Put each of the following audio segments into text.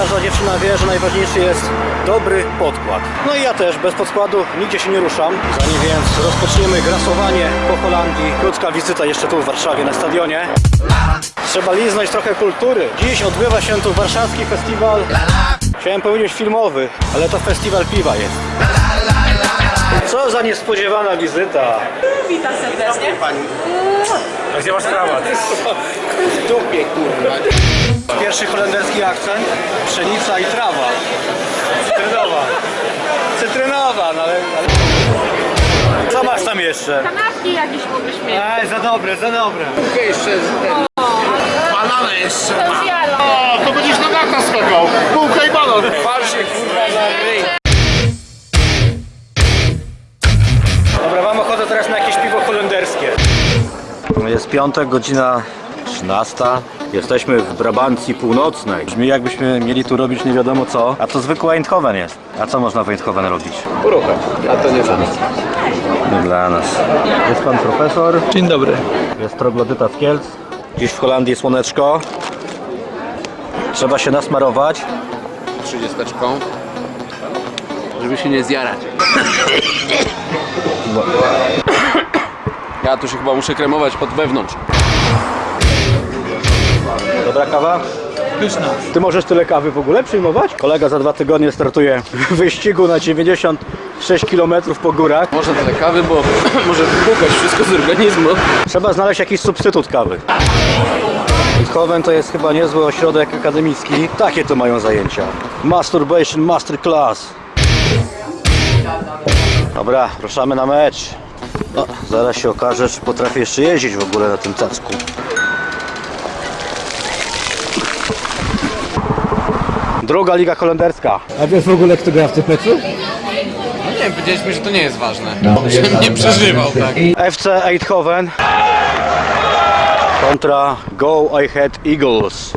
Każda dziewczyna wie, że najważniejszy jest dobry podkład. No i ja też, bez podkładu nigdzie się nie ruszam. Zanim więc rozpoczniemy grasowanie po Holandii, krótka wizyta jeszcze tu w Warszawie na stadionie. Trzeba liznąć trochę kultury. Dziś odbywa się tu warszawski festiwal. Chciałem powiedzieć filmowy, ale to festiwal piwa jest. Co za niespodziewana wizyta. Witam serdecznie. A gdzie masz krawat? W dupie, kurwa. Pierwszy holenderski akcent. Pszenica i trawa. Cytrynowa. Cytrynowa, no ale... ale... Co masz tam jeszcze? Kanapki jakieś mogłeś mieć. Ej, za dobre, za dobre. Banana jeszcze To jest jalo. A, to będziesz na gata skakał. Bułka i banan. Dobra, mam ochotę teraz na jakieś piwo holenderskie. Jest piątek, godzina 13. Jesteśmy w Brabancji Północnej. Brzmi jakbyśmy mieli tu robić nie wiadomo co. A to zwykły Eindhoven jest. A co można w Eindhoven robić? Ruchem, a to nie dla nas. Nie dla nas. Jest pan profesor. Dzień dobry. Jest troglodyta z Kielc. Dziś w Holandii słoneczko. Trzeba się nasmarować. Trzydziesteczką. Żeby się nie zjarać. Ja tu się chyba muszę kremować od wewnątrz. Dobra kawa? Pyszna. Ty możesz tyle kawy w ogóle przyjmować? Kolega za dwa tygodnie startuje w wyścigu na 96 km po górach. Może tyle kawy, bo może wypłukać wszystko z organizmu. Trzeba znaleźć jakiś substytut kawy. Eindhoven to jest chyba niezły ośrodek akademicki. Takie to mają zajęcia. Masturbation Masterclass. Dobra, ruszamy na mecz. No, zaraz się okaże, czy potrafię jeszcze jeździć w ogóle na tym cacku. Druga liga holenderska. A wiesz w ogóle kto gra w tym meczu? No nie wiem, powiedzieliśmy, że to nie jest ważne. Żebym nie przeżywał, tak. FC Eindhoven kontra Go Ahead Eagles.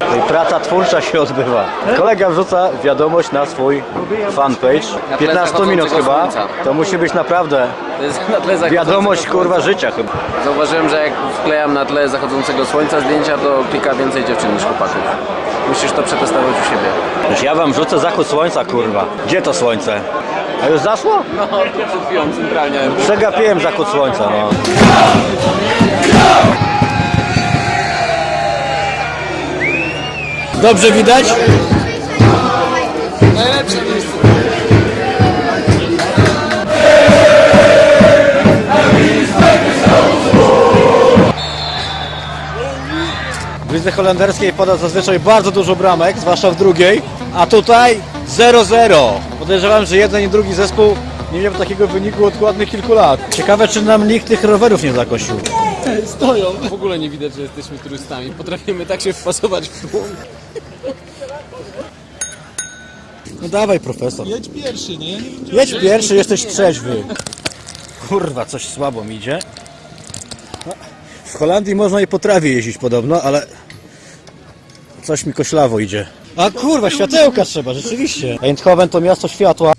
No praca twórcza się odbywa. Kolega wrzuca wiadomość na swój fanpage. 15 minut chyba. To musi być naprawdę To jest na tle wiadomość kurwa życia chyba. Zauważyłem, że jak wklejam na tle zachodzącego słońca zdjęcia, to klika więcej dziewczyn niż chłopaków. Musisz to przetestować u siebie. Już ja wam wrzucę zachód słońca kurwa. Gdzie to słońce? A już zaszło? No, przed chwilą centralnie. Przegapiłem zachód słońca no. Dobrze widać? Najlepsze miejsce. Lidze holenderskiej pada zazwyczaj bardzo dużo bramek, zwłaszcza w drugiej, a tutaj 0-0. Podejrzewam, że jeden i drugi zespół nie miał takiego wyniku od ładnych kilku lat. Ciekawe, czy nam nikt tych rowerów nie zakosił. Stoją. W ogóle nie widać, że jesteśmy turystami. Potrafimy tak się wpasować w tłum. No dawaj, profesor. Jedź pierwszy, nie? Jedź pierwszy, jesteś trzeźwy. Kurwa, coś słabo mi idzie. W Holandii można i po trawie jeździć podobno, ale coś mi koślawo idzie. A kurwa, światełka trzeba, rzeczywiście. Eindhoven to miasto światła.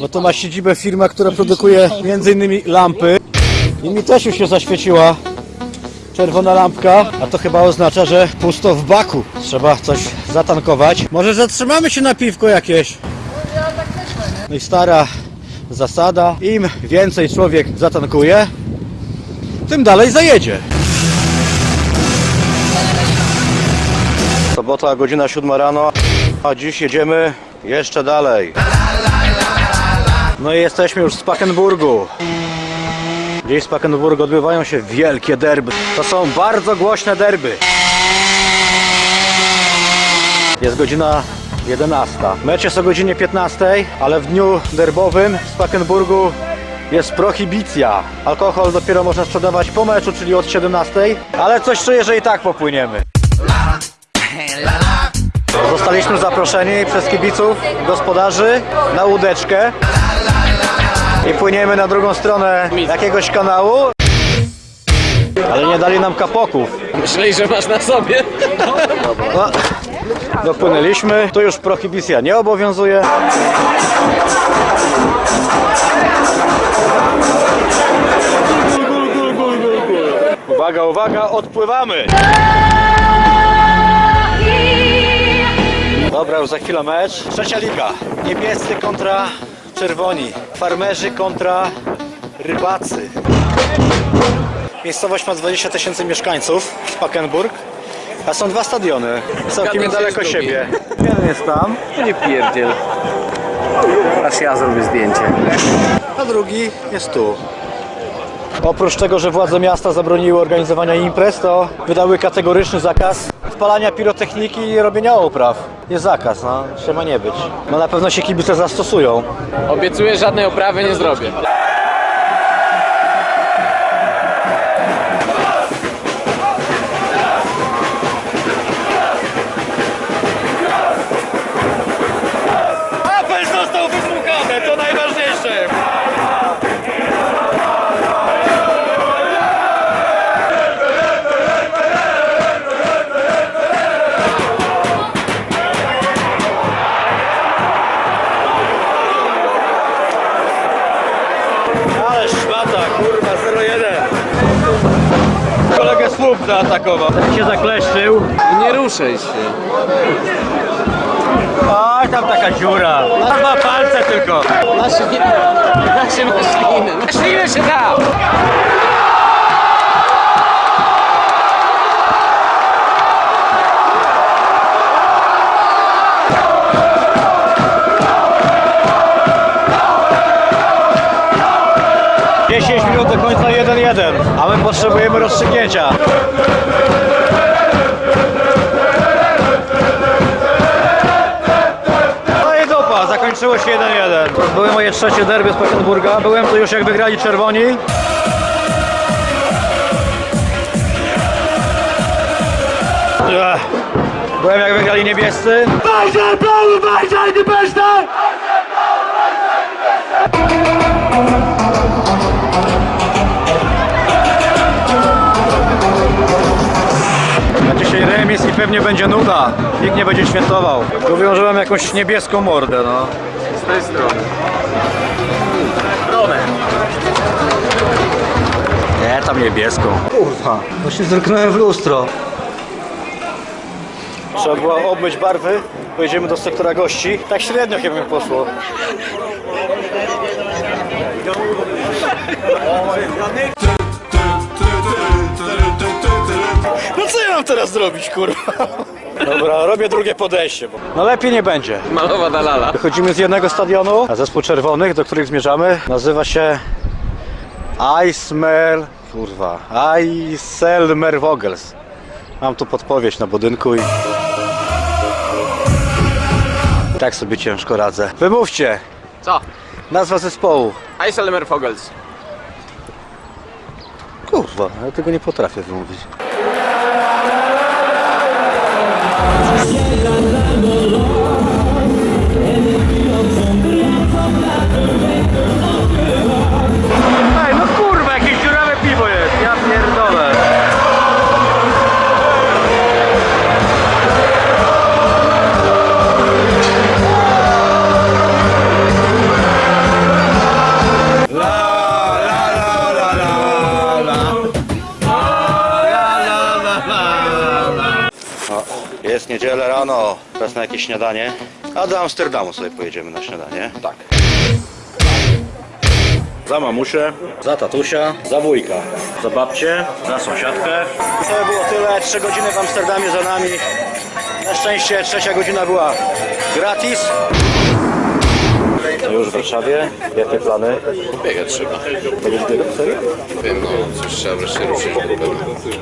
No to ma siedzibę firma, która produkuje m.in. lampy. I mi też już się zaświeciła czerwona lampka, a to chyba oznacza, że pusto w baku. Trzeba coś zatankować. Może zatrzymamy się na piwko jakieś? No i stara zasada, im więcej człowiek zatankuje, tym dalej zajedzie. Sobota, godzina 7 rano, a dziś jedziemy jeszcze dalej. No i jesteśmy już w Spakenburgu. Dziś w Spakenburgu odbywają się wielkie derby. To są bardzo głośne derby. Jest godzina 11. Mecz jest o godzinie 15, ale w dniu derbowym w Spakenburgu jest prohibicja. Alkohol dopiero można sprzedawać po meczu, czyli od 17, ale coś czuję, że i tak popłyniemy. Zostaliśmy zaproszeni przez kibiców, gospodarzy na łódeczkę i płyniemy na drugą stronę jakiegoś kanału. Ale nie dali nam kapoków. Myśleli, że masz na sobie. No, dopłynęliśmy. Tu już prohibicja nie obowiązuje. Uwaga, uwaga, odpływamy! Dobra, już za chwilę mecz. Trzecia liga. Niebiescy kontra czerwoni. Farmerzy kontra rybacy. Miejscowość ma 20 tysięcy mieszkańców, Spakenburg. A są dwa stadiony, całkiem niedaleko siebie. Jeden jest tam, Nie pierdziel. Aż ja zrobię zdjęcie. a drugi jest tu. Oprócz tego, że władze miasta zabroniły organizowania imprez, to wydały kategoryczny zakaz spalania pirotechniki i robienia opraw. Jest zakaz, no, trzeba nie być. No na pewno się kibice zastosują. Obiecuję, żadnej oprawy nie zrobię. Zaatakował. Ten się zakleszczył. Nie ruszaj się. Oj, tam taka dziura. Dwa palce tylko. Nasze, nasze maśliny. Maśliny się da! 1-1, a my potrzebujemy rozstrzygnięcia. No zakończyło się 1-1. To były moje trzecie derby z Petenburga. Byłem tu już jak wygrali czerwoni. Byłem jak wygrali niebiescy. Bajzel, blaue, Bajzel, die Beste! Na dzisiaj remis i pewnie będzie nuda. Nikt nie będzie świętował. Mówią, że mam jakąś niebieską mordę, no. Z tej strony. Nie, tam niebieską. Kurwa, właśnie zerknąłem w lustro. Trzeba było obmyć barwy, pojedziemy do sektora gości. Tak średnio chyba mi poszło. Teraz zrobić, kurwa? Dobra, robię drugie podejście. Bo... No lepiej nie będzie. Malowa dalala. Wychodzimy z jednego stadionu, a zespół czerwonych, do których zmierzamy, nazywa się Eismer... Kurwa... Eiselmer Vogels. Mam tu podpowiedź na budynku i... Tak sobie ciężko radzę. Wymówcie! Co? Nazwa zespołu. Eiselmer Fogels. Kurwa, ja tego nie potrafię wymówić. Yeah. Jest niedziela rano, czas na jakieś śniadanie. A do Amsterdamu sobie pojedziemy na śniadanie. Tak. Za mamusię, za tatusia, za wujka, za babcię, za sąsiadkę. I to by było tyle. Trzy godziny w Amsterdamie za nami. Na szczęście trzecia godzina była gratis. Już w Warszawie. Jakie plany? Biegać trzeba. Będziesz biegał? Serio? Wiem, no, coś trzeba wreszcie ruszyć.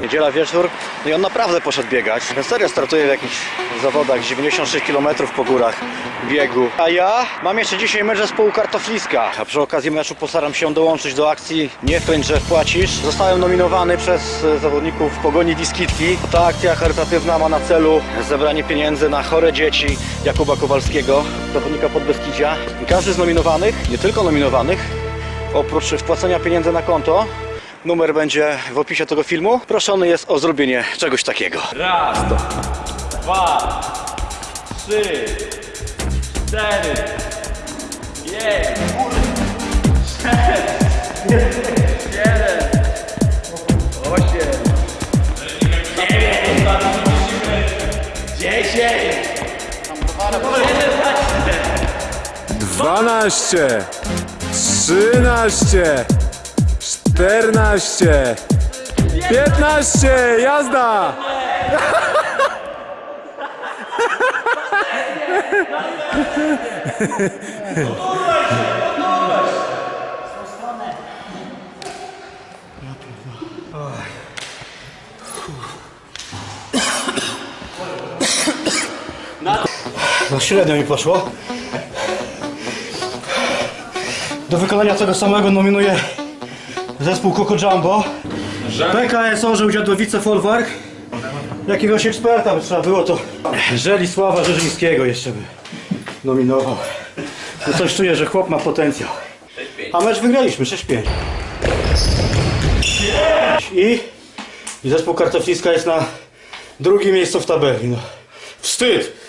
Niedziela wieczór, no i on naprawdę poszedł biegać. Na serio startuje w jakichś zawodach, 96 km po górach biegu. A ja mam jeszcze dzisiaj mecz zespołu Kartofliska. A przy okazji meczu postaram się dołączyć do akcji Nie klęcz, że wpłacisz. Zostałem nominowany przez zawodników Pogoni Wiskitki. Ta akcja charytatywna ma na celu zebranie pieniędzy na chore dzieci Jakuba Kowalskiego, zawodnika Podbeskidzia. I Każdy z nominowanych, nie tylko nominowanych, oprócz wpłacenia pieniędzy na konto, Numer będzie w opisie tego filmu. Proszony jest o zrobienie czegoś takiego. Raz, dwa, trzy, cztery, pięć, sześć, 12, 13, 14, 15, jazda! На... Вообще рядом не пошло. Do wykonania tego samego nominuję zespół Coco Jumbo. PKS Orzeł Dziadowice Folwark. Jakiegoś eksperta by trzeba było to Żelisława Rzeżyńskiego jeszcze by nominował. No coś czuję, że chłop ma potencjał. A mecz wygraliśmy 6-5. I, I zespół Kartofliska jest na drugim miejscu w tabeli. No. Wstyd!